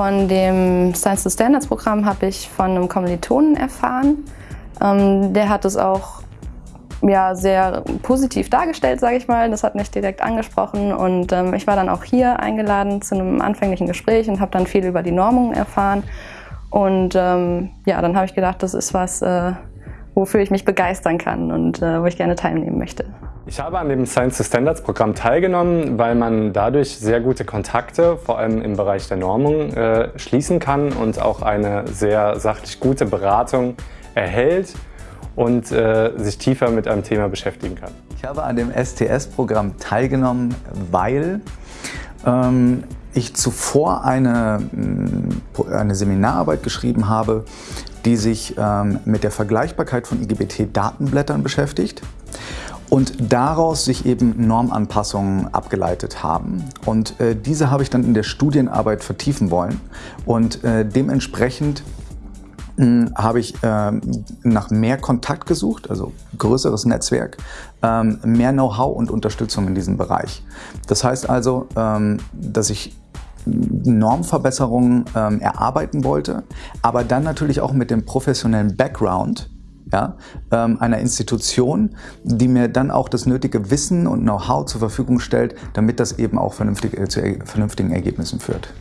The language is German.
von dem Science to Standards Programm habe ich von einem Kommilitonen erfahren. Ähm, der hat es auch ja, sehr positiv dargestellt, sage ich mal. Das hat mich direkt angesprochen und ähm, ich war dann auch hier eingeladen zu einem anfänglichen Gespräch und habe dann viel über die Normung erfahren. Und ähm, ja, dann habe ich gedacht, das ist was, äh, wofür ich mich begeistern kann und äh, wo ich gerne teilnehmen möchte. Ich habe an dem Science to Standards Programm teilgenommen, weil man dadurch sehr gute Kontakte, vor allem im Bereich der Normung, äh, schließen kann und auch eine sehr sachlich gute Beratung erhält und äh, sich tiefer mit einem Thema beschäftigen kann. Ich habe an dem STS-Programm teilgenommen, weil ähm, ich zuvor eine, mm, eine Seminararbeit geschrieben habe, die sich ähm, mit der Vergleichbarkeit von IGBT-Datenblättern beschäftigt und daraus sich eben Normanpassungen abgeleitet haben. Und äh, diese habe ich dann in der Studienarbeit vertiefen wollen und äh, dementsprechend hm, habe ich ähm, nach mehr Kontakt gesucht, also größeres Netzwerk, ähm, mehr Know-how und Unterstützung in diesem Bereich. Das heißt also, ähm, dass ich Normverbesserungen ähm, erarbeiten wollte, aber dann natürlich auch mit dem professionellen Background ja, ähm, einer Institution, die mir dann auch das nötige Wissen und Know-how zur Verfügung stellt, damit das eben auch vernünftig, äh, zu vernünftigen Ergebnissen führt.